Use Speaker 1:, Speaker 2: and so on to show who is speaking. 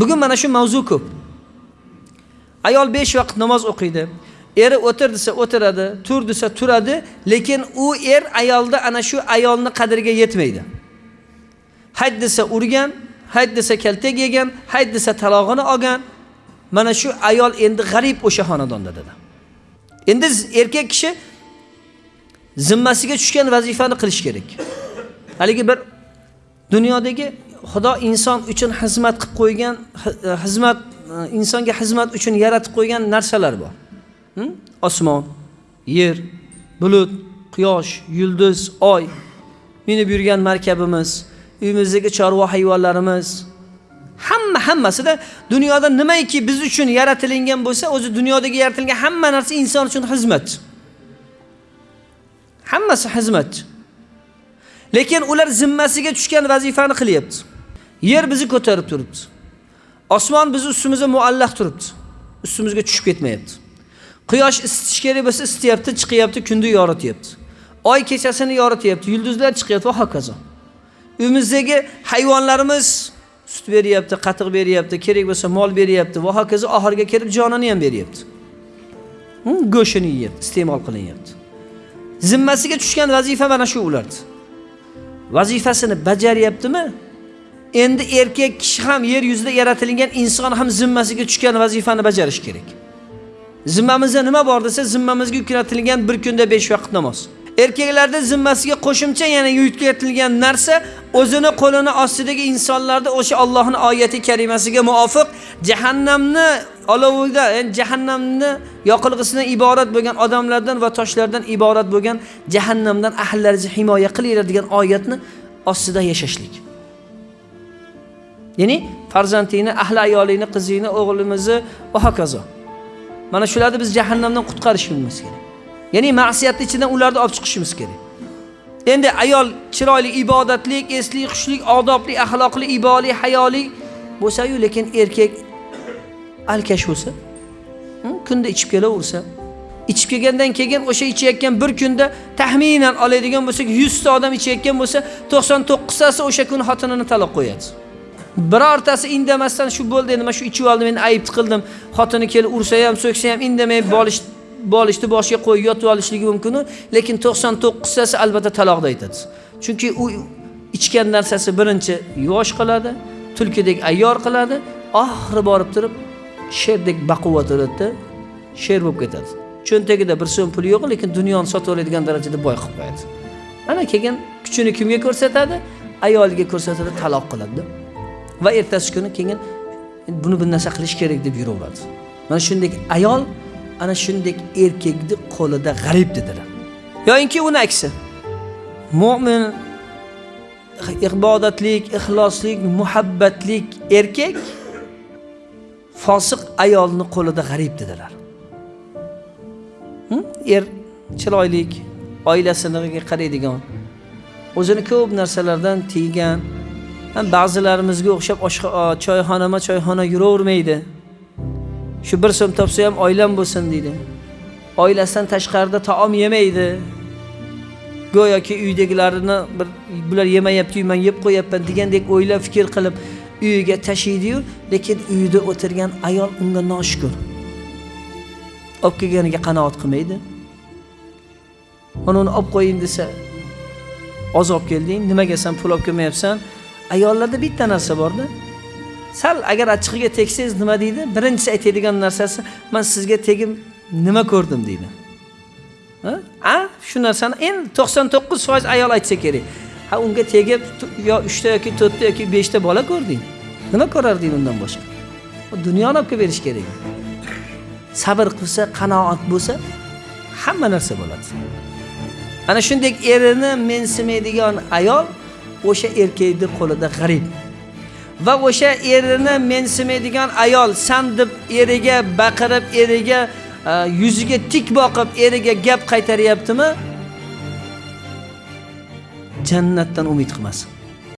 Speaker 1: bugun mana shu mavzu ko'p. Ayol 5 vaqt namoz o'qiydi. Eri o'tir desa o'tiradi tur desa turadi lekin u er ayolda ana shu ayolni qadriga yetmaydi. Hayd desa urgan hayd desa kaltak yegan hayd desa talog'ini olgan mana shu ayol endi g'arib o'sha xonadonda dedi. Endi erkak kishi zimmasiga tushgan vazifani qilish kerak. Haligi bir dunyodagi xudo inson uchun xizmat qilib qo'ygan e, xizmat e, insonga xizmat uchun yaratib qo'ygan narsalar bor. Osmon yer bulut quyosh yulduz oy. Minib yurgan markabimiz uyimizdagi chorva hayvonlarimiz. Hamma hammasida dunyoda nimaiki biz uchun yaratilingan bo'lsa o'zi dunyodagi yaratilgan hamma narsa inson uchun xizmat. Hammasi xizmatchi lekin ular zimmasiga tushgan vazifani qilyapti. Yer bizni ko'tarib turibdi. Osmon bizni ustimizda muallaq turibdi. Ustimizga tushib ketmayapti. Quyosh isitish kerak bo'lsa isityapti chiqyapti kunni yorityapti. Oy kechasini yorityapti yulduzlar chiqyapti va hokazo. Uyimizdagi hayvonlarimiz sut beryapti qatiq beryapti kerak bo'lsa mol beryapti va hokazo oxiriga kelib jonini ham beryapti. Hmm, go'shtini yeyapti iste'mol qilinyapti. Zimmasiga tushgan vazifa mana shu ularni. Vazifasini bajaryaptimi? Endi erkak kishi ham yer yuzida yaratilgan inson ham zimmasiga tushgan vazifani bajarish kerak. Zimmamizda nima bor desa zimmamizga yuklatilgan bir kunda besh vaqt namoz. Erkaklarda zimmasiga qo'shimcha yana yuklatilgan narsa o'zini qo'lini ostidagi insonlarda o'sha Allohning oyati karimasiga muvofiq jahannamni olovida ya'ni jahannamni yoqilg'isidan iborat bo'lgan odamlardan va toshlardan iborat bo'lgan jahannamdan ahllaringizni himoya qilinglar degan oyatni ostida yashashlik. Ya'ni farzandingni ahli ayolingni qizingni o'g'limizni va hokazo. Mana shularni biz jahannamdan qutqarishimiz kerak. Ya'ni ma'siyatni ichidan ularni olib chiqishimiz kerak. Endi ayol chiroyli ibodatli esli xushlik odobli axloqli iboli hayoli bo'lsa-yu lekin erkak alkash bo'lsa hmm, kunda ichib kelaversa ichib kelgandan keyin o'sha ichayotgan bir kunda taxminan oladigan bo'lsak yuzta odam ichayotgan bo'lsa to'qson to'qqiztasi o'sha kuni xotinini taloq qo'yadi. Birortasi indamasdan shu bo'ldi endi mana shu ichib oldim men ayb qildim xotini kelib ursa ham so'ksa ham indamay bolish bolishni boshiga qo'yib yotib olishligi mumkin lekin to'qson to'qqiztasi albatta taloqda aytadi. Chunki u ichgan narsasi birinchi yuvosh qiladi tulkidek ayyor qiladi oxiri borib turib sherdek baquvvat o'ladida sher bo'lib ketadi. Cho'ntagida bir so'm puli yo'q lekin dunyoni sotib oladigan darajada boy qilib qo'yadi. Ana keyin kuchini kimga ko'rsatadi? Ayoliga ko'rsatadi taloq qiladida va ertasi kuni keyin buni bir narsa qilish kerak deb yuraveradi. Mana shunday ayol ana shunday erkakni qo'lida g'arib dedilar. Yoyinki uni aksi mo'min ibodatlik ixloslik muhabbatlik erkak fosiq ayolni qo'lida g'arib dedilar. Hm? Er chiroylik oilasiniga qaraydigan o'zini ko'p narsalardan tiygan ba'zilarimizga o'xshab choyxonama choyxona yuravermaydi. Shu bir so'm topsa ham oilam bo'lsin deydi. Oilasidan tashqarida taom yemaydi. Go'yoki uydagilarini bir bular yemayaptiyu man yeb qo'yapman degandek o'ylab fikr qilib uyiga tashiydiyu lekin uyida o'tirgan ayol unga noshukur. Olib kelganiga qanoat qilmaydi. Mana uni olib qo'ying desa oz olib kelding nimaga san pul olib kelmayapsan? Ayollarda bitta narsa borda. Sal agar achchig'iga tegsangiz nima deydi? Birinchisi aytadigan narsasi man sizga tegib nima ko'rdim deydi. A shu narsani endi to'qson to'qqiz foiz ayol aytsa kerak. Ha unga tegib yo uchta yoki to'rtta yoki beshta bola ko'rding nima ko'rarding undan boshqa? Dunyoni olib kelib berish kerak. Sabr qilsa qanoat bo'lsa hamma narsa bo'ladi. Ana shunday erini mensimaydigan ayol o'sha erkakni qo'lida g'arib. Va o'sha erini mensimaydigan ayol san deb eriga baqirib eriga e, yuziga tik boqib eriga gap qaytaryaptimi? Jannatdan umid qilmasin.